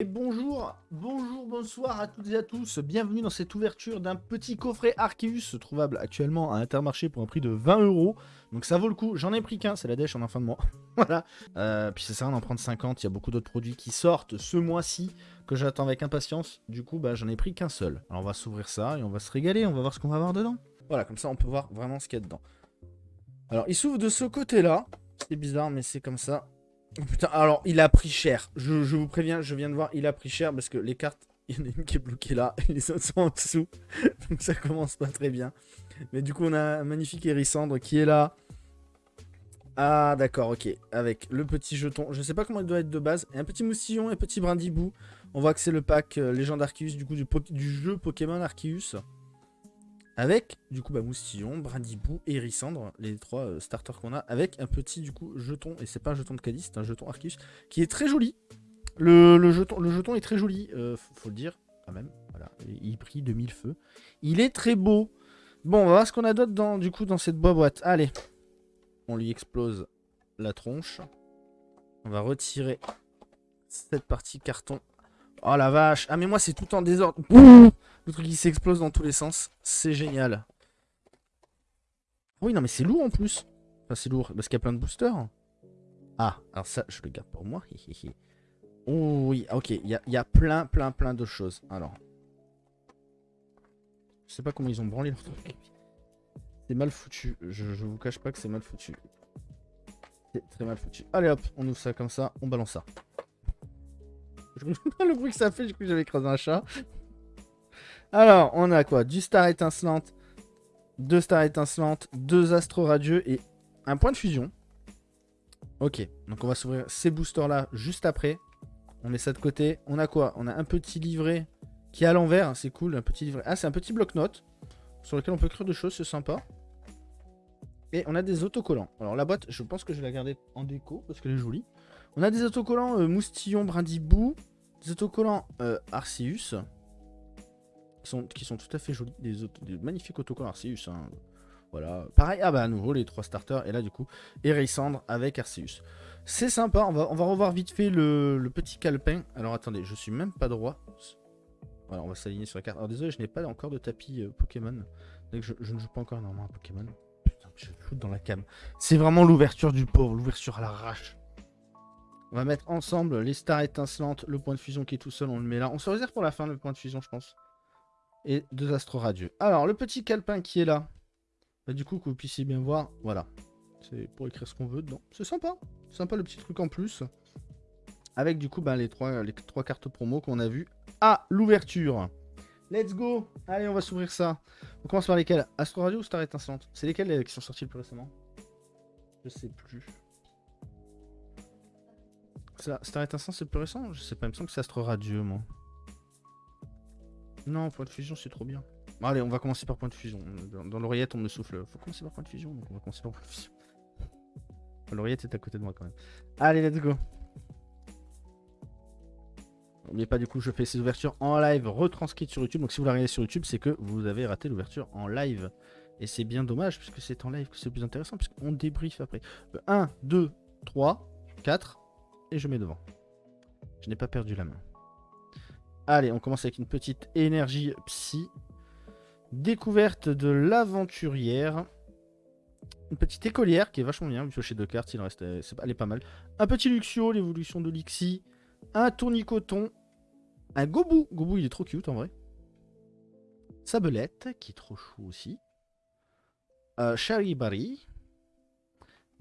Et bonjour, bonjour, bonsoir à toutes et à tous. Bienvenue dans cette ouverture d'un petit coffret Arceus trouvable actuellement à Intermarché pour un prix de 20 euros. Donc ça vaut le coup. J'en ai pris qu'un, c'est la dèche en fin de mois. voilà. Euh, puis c'est ça, on en prend 50. Il y a beaucoup d'autres produits qui sortent ce mois-ci que j'attends avec impatience. Du coup, bah, j'en ai pris qu'un seul. Alors on va s'ouvrir ça et on va se régaler. On va voir ce qu'on va avoir dedans. Voilà, comme ça on peut voir vraiment ce qu'il y a dedans. Alors il s'ouvre de ce côté-là. C'est bizarre, mais c'est comme ça. Putain, alors il a pris cher. Je, vous préviens, je viens de voir, il a pris cher parce que les cartes, il y en a une qui est bloquée là et les autres sont en dessous. Donc ça commence pas très bien. Mais du coup, on a un magnifique Hérissandre qui est là. Ah, d'accord, ok. Avec le petit jeton. Je sais pas comment il doit être de base. Et un petit moustillon et un petit brindibou. On voit que c'est le pack euh, Légende Arceus, du coup, du, du jeu Pokémon Arceus. Avec, du coup, bah, Moustillon, Brindibou et Hérissandre, les trois euh, starters qu'on a, avec un petit, du coup, jeton, et c'est pas un jeton de Cadis, c'est un jeton Arceus, qui est très joli. Le, jeton, est très joli, euh, faut, le dire, quand même. Voilà, il prie de mille feux. Il est très beau. Bon, on va voir ce qu'on a d'autre, dans, du coup, dans cette boîte. Allez, on lui explose la tronche. On va retirer cette partie carton. Oh la vache Ah mais moi c'est tout en désordre le truc qui s'explose dans tous les sens. C'est génial. Oui, non, mais c'est lourd en plus. Enfin, c'est lourd parce qu'il y a plein de boosters. Ah, alors ça, je le garde pour moi. oh oui, ok. Il y a, plein, plein, plein de choses. Alors. Je sais pas comment ils ont branlé leur truc. C'est mal foutu. Je, je vous cache pas que c'est mal foutu. C'est très mal foutu. Allez hop, on ouvre ça comme ça. On balance ça. le bruit que ça fait, du coup j'avais écrasé un chat. Alors, on a quoi? Du star étincelante, deux stars étincelantes, deux astro radieux et un point de fusion. Ok, donc on va s'ouvrir ces boosters là juste après. On met ça de côté. On a quoi? On a un petit livret qui est à l'envers, c'est cool, un petit livret. Ah, c'est un petit bloc-notes sur lequel on peut écrire des choses, c'est sympa. Et on a des autocollants. Alors la boîte, je pense que je vais la garder en déco parce qu'elle est jolie. On a des autocollants euh, moustillon brindibou, des autocollants euh, Arceus, qui sont, tout à fait jolis. Des, magnifiques autocollants Arceus. Hein. Voilà. Pareil, ah bah à nouveau les trois starters. Et là du coup, Erasandre avec Arceus. C'est sympa, on va, on va revoir vite fait le, petit calepin. Alors attendez, je suis même pas droit. Voilà, on va s'aligner sur la carte. Alors désolé, je n'ai pas encore de tapis euh, Pokémon. Je, je, ne joue pas encore normalement à Pokémon. Putain, je foutre dans la cam. C'est vraiment l'ouverture du pauvre, l'ouverture à l'arrache. On va mettre ensemble les stars étincelantes, le point de fusion qui est tout seul, on le met là. On se réserve pour la fin le point de fusion, je pense et deux astro radieux. Alors, le petit calepin qui est là, bah, du coup, que vous puissiez bien voir, voilà. C'est pour écrire ce qu'on veut dedans. C'est sympa. Sympa le petit truc en plus. Avec du coup bah, les, trois, les trois cartes promo qu'on a vues à l'ouverture. Let's go Allez, on va s'ouvrir ça. On commence par lesquels Astro Radio ou Star Étincelante? C'est lesquels qui sont sortis le plus récemment? Je sais plus. Star Étincelante, c'est le plus récent? Je sais pas, il me semble que c'est Astro Radio, moi. Non, point de fusion, c'est trop bien. allez, on va commencer par point de fusion. Dans, l'oreillette, on me souffle. Faut commencer par point de fusion, donc on va commencer par point de fusion. L'oreillette est à côté de moi quand même. Allez, let's go. N'oubliez pas, du coup, je fais ces ouvertures en live retranscrites sur YouTube. Donc si vous la regardez sur YouTube, c'est que vous avez raté l'ouverture en live. Et c'est bien dommage, puisque c'est en live que c'est le plus intéressant, puisqu'on débrief après. 1, 2, 3, 4, et je mets devant. Je n'ai pas perdu la main. Allez, on commence avec une petite énergie psy. Découverte de l'aventurière. Une petite écolière qui est vachement bien. Vu chez deux cartes, il reste, elle est pas mal. Un petit Luxio, l'évolution de Lixi. Un tournicoton. Un Gobu. Gobu, il est trop cute en vrai. Sabelette, qui est trop chou aussi. Euh, Charibari.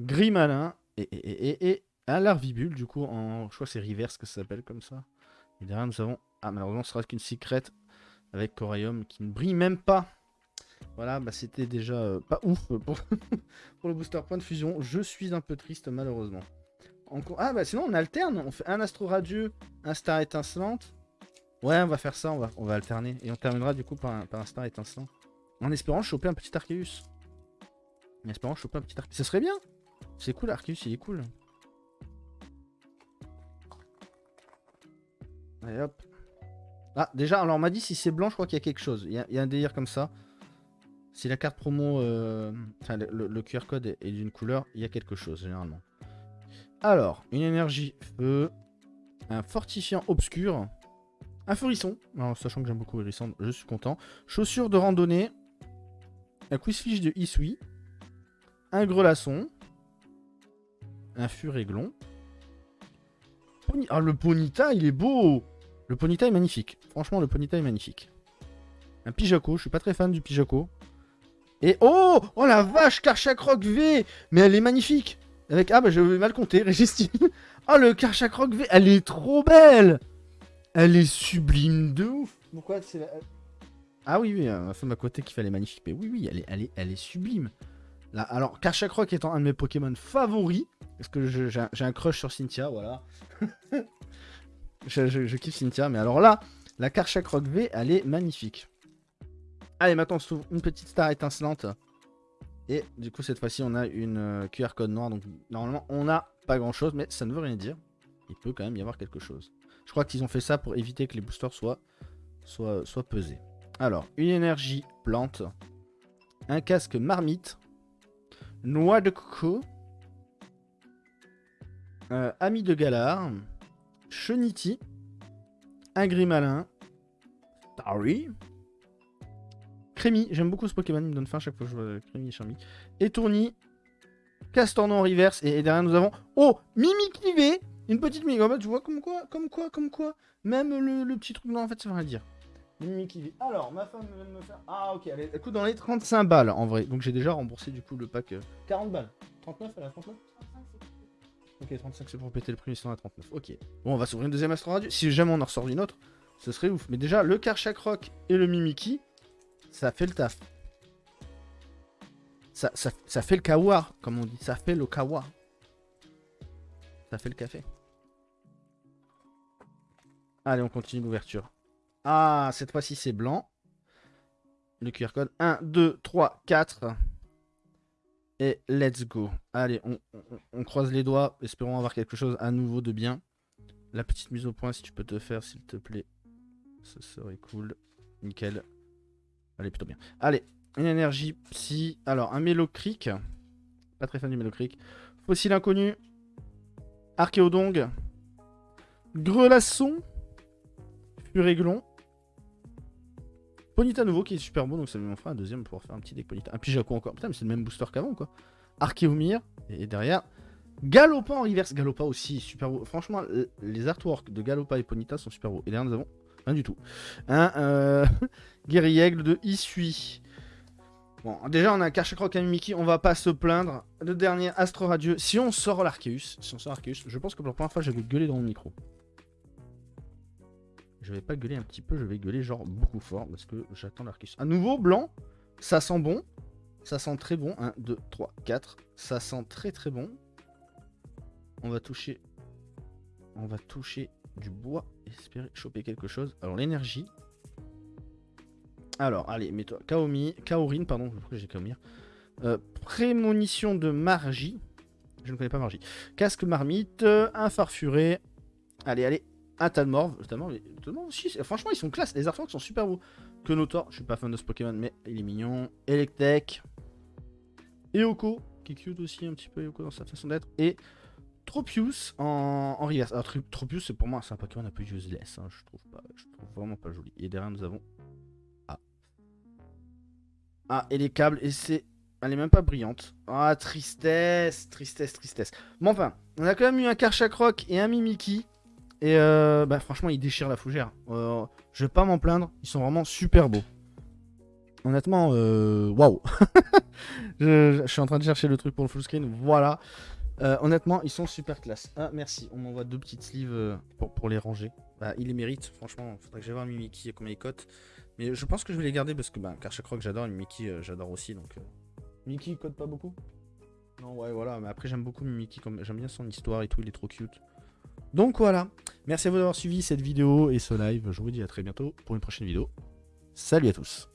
Grimalin. Et, et, un Larvibule, du coup, en. Je crois que c'est reverse que ça s'appelle comme ça. Et derrière, nous avons ah, malheureusement, ce sera qu'une secret avec Coraium qui ne brille même pas. Voilà, bah c'était déjà euh, pas ouf pour, pour, le booster point de fusion. Je suis un peu triste, malheureusement. Ah, bah sinon, on alterne. On fait un astro radieux, un star étincelante. Ouais, on va faire ça, on va, on va alterner. Et on terminera du coup par un, par un star étincelant. En espérant choper un petit Arceus. En espérant choper un petit Arceus. Ce serait bien. C'est cool, Arceus, il est cool. Allez hop. Ah, déjà, alors on m'a dit si c'est blanc, je crois qu'il y a quelque chose. Il y, a, un délire comme ça. Si la carte promo, euh, enfin le, QR code est, d'une couleur, il y a quelque chose généralement. Alors, une énergie feu. Un fortifiant obscur. Un furisson. Alors, sachant que j'aime beaucoup hérisson, je suis content. Chaussures de randonnée. Un quizfiche de Isui. Un grelasson. Un furéglon. Ah, le Ponita, il est beau Le Ponita est magnifique. Franchement, le Ponita est magnifique. Un Pijaco, je suis pas très fan du Pijaco. Et oh Oh la vache, Karchakroc V Mais elle est magnifique Avec, ah bah j'avais mal compté, Régistine. oh le Karchakroc V, elle est trop belle Elle est sublime de ouf Pourquoi c'est Ah oui, oui, ma femme à côté qui fait elle est magnifique. Mais oui, oui, elle est, elle est, elle est sublime. Là, alors, Karchakroc étant un de mes Pokémon favoris, parce que j'ai un crush sur Cynthia, voilà. je, kiffe Cynthia, mais alors là, la Karchakroc V, elle est magnifique. Allez, maintenant on s'ouvre une petite star étincelante. Et du coup, cette fois-ci, on a une euh, QR code noire. Donc, normalement, on n'a pas grand-chose, mais ça ne veut rien dire. Il peut quand même y avoir quelque chose. Je crois qu'ils ont fait ça pour éviter que les boosters soient pesés. Alors, une énergie plante. Un casque marmite. Noix de coco. Euh, ami de Galar. Cheniti. Un grimalin. Starry. Crémy, j'aime beaucoup ce Pokémon, il me donne faim chaque fois que je vois Crémy et Charmy. Étourni, Castorno reverse, et, derrière nous avons... Oh Mimikivé Une petite Mimi, en tu vois comme quoi, comme quoi, comme quoi Même le, petit truc, non en fait ça veut rien dire. Mimikivé. Alors, ma femme vient de me faire... Ah ok, elle, coûte dans les 35 balles en vrai, donc j'ai déjà remboursé du coup le pack... 40 euh, balles. 39, elle a 39 Ok, 35 c'est pour péter le prix, sinon à 39. Ok. Bon, on va s'ouvrir une deuxième Astro Radio. Si jamais on en ressort une autre, ce serait ouf. Mais déjà, le Karchak et le Mimiki, ça fait le taf. Ça, ça, fait le kawa, comme on dit. Ça fait le kawa. Ça fait le café. Allez, on continue l'ouverture. Ah, cette fois-ci, c'est blanc. Le QR code. 1, 2, 3, 4. Et let's go. Allez, on, croise les doigts. Espérons avoir quelque chose à nouveau de bien. La petite mise au point, si tu peux te faire, s'il te plaît. Ce serait cool. Nickel. Allez, plutôt bien. Allez, une énergie psy. Alors, un Mélocric. Pas très fan du Mélocric. Fossile inconnu. Archéodong. Grelasson. Furéglon. Ponita nouveau qui est super beau, donc ça lui en fera un deuxième pour faire un petit deck Ponita. Un Pijaco encore. Putain, mais c'est le même booster qu'avant, quoi. Archéomir. Et derrière, Galopa en reverse. Galopa aussi, super beau. Franchement, les artworks de Galopa et Ponita sont super beaux. Et derrière, nous avons Rien du tout. Un euh, Aigle de Issui. Bon, déjà, on a Karchakroc et Mimiki. On va pas se plaindre. Le dernier, Astro Radieux. Si on sort l'Arceus, si on sort l'Arceus, je pense que pour la première fois, je vais gueuler dans mon micro. Je vais pas gueuler un petit peu, je vais gueuler genre beaucoup fort parce que j'attends l'Arceus. À nouveau, blanc. Ça sent bon. Ça sent très bon. 1, 2, 3, 4. Ça sent très très bon. On va toucher. On va toucher du bois, espérer choper quelque chose. Alors l'énergie. Alors, allez, mets-toi. Kaomi, Kaorin, pardon, pourquoi j'ai Kaomir. Euh, prémonition de Margie. Je ne connais pas Margie. Casque marmite, un farfuré. Allez, allez, un Talmorve. aussi, franchement, ils sont classe. Les artworks sont super beaux. Que Notor, je suis pas fan de ce Pokémon, mais il est mignon. Electek. Eoko, qui est cute aussi, un petit peu Eoko dans sa façon d'être. Et Tropius en, en reverse. Alors Tropius c'est pour moi c'est un Pokémon un peu useless, hein, je trouve pas, je trouve vraiment pas joli. Et derrière nous avons Ah. Ah et les câbles et c'est, elle est même pas brillante. Ah tristesse, tristesse, tristesse. Bon enfin, on a quand même eu un Karchakroc et un Mimiki. Et euh, bah franchement ils déchirent la fougère. Euh, je vais pas m'en plaindre, ils sont vraiment super beaux. Honnêtement, euh, waouh. je, je, suis en train de chercher le truc pour le full screen. Voilà. Euh, honnêtement, ils sont super classe. Ah, merci. On m'envoie deux petites sleeves pour, pour les ranger. Bah, ils les méritent. Franchement, faudrait que j'aille voir Mimiki et combien il cote. Mais je pense que je vais les garder parce que, bah, car je crois que j'adore. Mimiki, euh, j'adore aussi. Donc, Mimiki, il cote pas beaucoup? Non, ouais, voilà. Mais après, j'aime beaucoup Mimiki. Comme... J'aime bien son histoire et tout. Il est trop cute. Donc voilà. Merci à vous d'avoir suivi cette vidéo et ce live. Je vous dis à très bientôt pour une prochaine vidéo. Salut à tous.